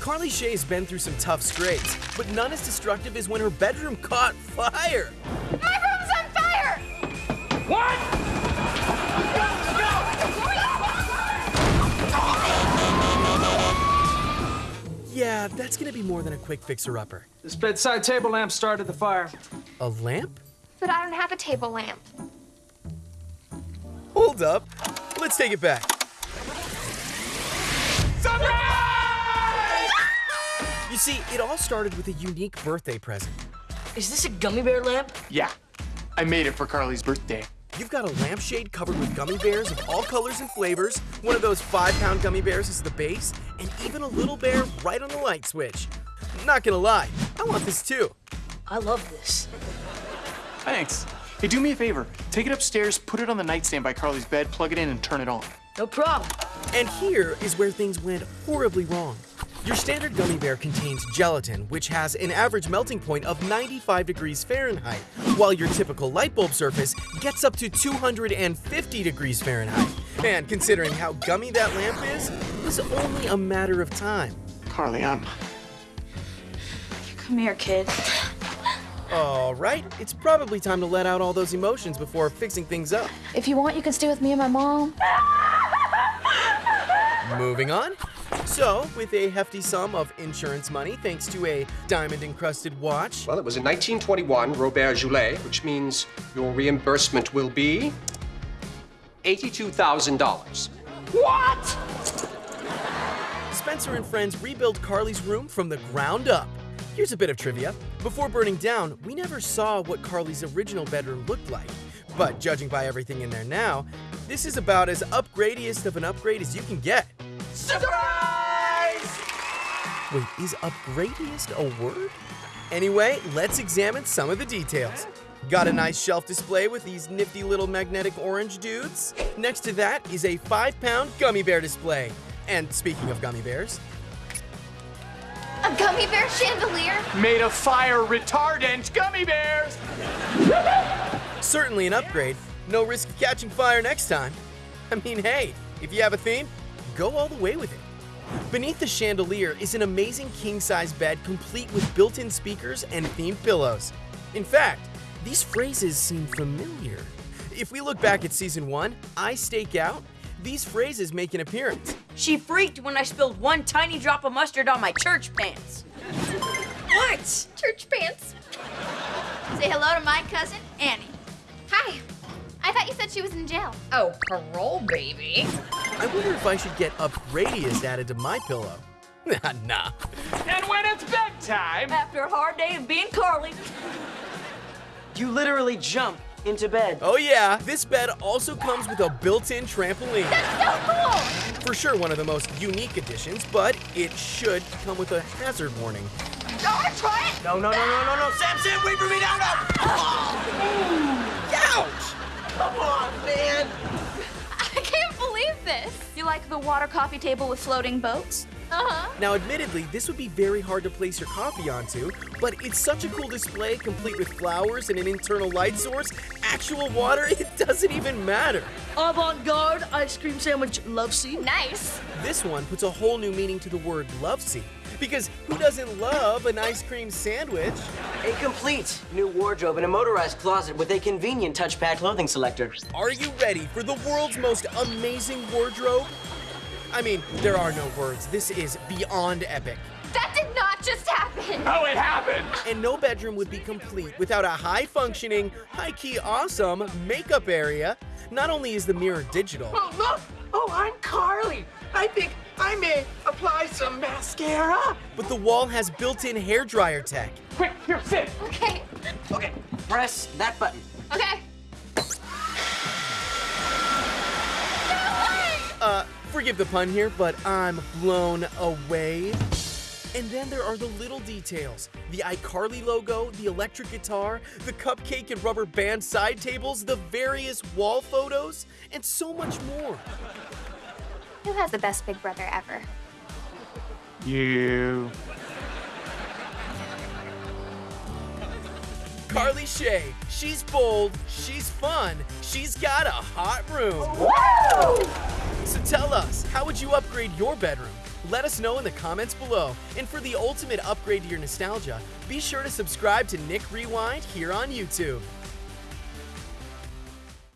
Carly Shay's been through some tough scrapes, but none as destructive as when her bedroom caught fire. My room's on fire! What? Yeah, that's gonna be more than a quick fixer-upper. This bedside table lamp started the fire. A lamp? But I don't have a table lamp. Hold up. Let's take it back. You see, it all started with a unique birthday present. Is this a gummy bear lamp? Yeah, I made it for Carly's birthday. You've got a lampshade covered with gummy bears of all colors and flavors, one of those five pound gummy bears is the base, and even a little bear right on the light switch. Not gonna lie, I want this too. I love this. Thanks. Hey, do me a favor. Take it upstairs, put it on the nightstand by Carly's bed, plug it in, and turn it on. No problem. And here is where things went horribly wrong. Your standard gummy bear contains gelatin, which has an average melting point of 95 degrees Fahrenheit, while your typical light bulb surface gets up to 250 degrees Fahrenheit. And considering how gummy that lamp is, it's only a matter of time. Carly, I'm. Come here, kid. All right, it's probably time to let out all those emotions before fixing things up. If you want, you can stay with me and my mom. Moving on. So, with a hefty sum of insurance money thanks to a diamond encrusted watch, Well, it was in 1921, Robert Goulet, which means your reimbursement will be $82,000. What? Spencer and friends rebuilt Carly's room from the ground up. Here's a bit of trivia. Before burning down, we never saw what Carly's original bedroom looked like. But judging by everything in there now, this is about as upgradiest of an upgrade as you can get. Surprise! Wait, is upgradiest a word? Anyway, let's examine some of the details. Got a nice shelf display with these nifty little magnetic orange dudes. Next to that is a five pound gummy bear display. And speaking of gummy bears, A gummy bear chandelier? Made of fire retardant gummy bears! certainly an upgrade. No risk of catching fire next time. I mean, hey, if you have a theme, go all the way with it. Beneath the chandelier is an amazing king size bed complete with built in speakers and themed pillows. In fact, these phrases seem familiar. If we look back at season one, iStakeout, these phrases make an appearance. She freaked when I spilled one tiny drop of mustard on my church pants. what? Church pants. Say hello to my cousin, Annie. Hi. I thought you said she was in jail. Oh, parole, baby. I wonder if I should get Upgradiest added to my pillow. nah. Nah. And when it's bedtime, After a hard day of being Carly. You literally jump into bed. Oh yeah, this bed also comes with a built-in trampoline. That's so cool! For sure one of the most unique additions, but it should come with a hazard warning. I want to try it. No, no, no, no, no, no. Sam, Sam, wait for me. No, no. Ouch! Come on, man. This. You like the water coffee table with floating boats? Uh-huh. Now admittedly, this would be very hard to place your coffee onto, but it's such a cool display complete with flowers and an internal light source, actual water, it doesn't even matter. Avant-garde ice cream sandwich love seat. Nice. This one puts a whole new meaning to the word love seat. Because who doesn't love an ice cream sandwich? A complete new wardrobe and a motorized closet with a convenient touchpad clothing selector. Are you ready for the world's most amazing wardrobe? I mean, there are no words. This is beyond epic. That did not just happen. oh, it happened! And no bedroom would be complete without a high functioning, high key awesome makeup area. Not only is the mirror digital, Oh, look! Oh, I'm Carly. I think I may apply some mascara. but the wall has built in hairdryer tech. Quick, here, sit! Okay. Okay, press that button. Okay. Forgive the pun here, but I'm blown away. And then there are the little details the iCarly logo, the electric guitar, the cupcake and rubber band side tables, the various wall photos, and so much more. Who has the best big brother ever? You. Carly Shay, she's bold, she's fun, she's got a hot room. So tell us, how would you upgrade your bedroom? Let us know in the comments below. And for the ultimate upgrade to your nostalgia, be sure to subscribe to Nick Rewind here on YouTube.